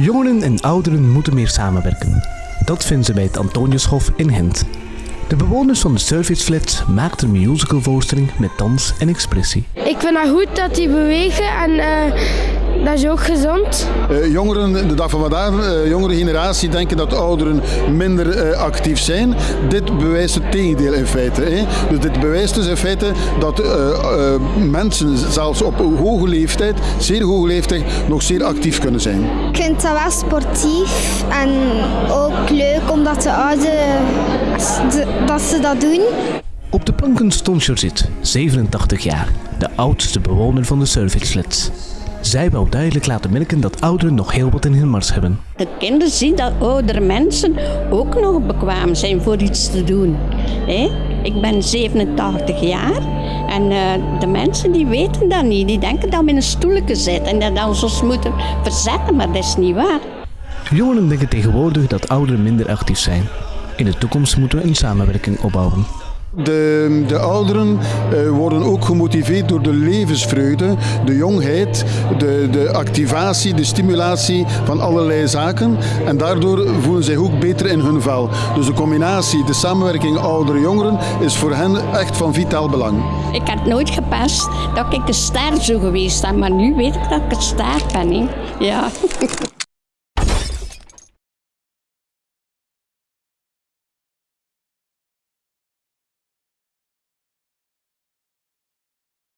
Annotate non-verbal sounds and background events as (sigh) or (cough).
Jongeren en ouderen moeten meer samenwerken. Dat vinden ze bij het Antoniushof in Gent. De bewoners van de serviceflat maakten een musicalvoorstelling met dans en expressie. Ik vind het goed dat die bewegen en eh, dat is ook gezond. Uh, jongeren, de dag van vandaag, uh, jongere generatie denken dat ouderen minder uh, actief zijn. Dit bewijst het tegendeel in feite. Hè. Dus dit bewijst dus in feite dat mensen zelfs op hoge leeftijd, zeer hoge leeftijd, nog zeer actief kunnen zijn. Ik vind dat wel sportief en ook leuk omdat de ouderen dat ze dat doen. Op de planken stond Josette, 87 jaar, de oudste bewoner van de serviceflats. Zij wou duidelijk laten merken dat ouderen nog heel wat in hun mars hebben. De kinderen zien dat oudere mensen ook nog bekwaam zijn voor iets te doen. Ik ben 87 jaar en uh, de mensen die weten dat niet. Die denken dat we in een stoelje zitten en dat we ons moeten verzetten, maar dat is niet waar. Jongeren denken tegenwoordig dat ouderen minder actief zijn. In de toekomst moeten we een samenwerking opbouwen. De, de ouderen uh, worden ook gemotiveerd door de levensvreugde, de jongheid, de, de activatie, de stimulatie van allerlei zaken. En daardoor voelen zij ook beter in hun vel. Dus de combinatie, de samenwerking ouderen-jongeren is voor hen echt van vitaal belang. Ik had nooit gepast dat ik een ster zou geweest ben, maar nu weet ik dat ik een ster ben. Ja. (laughs)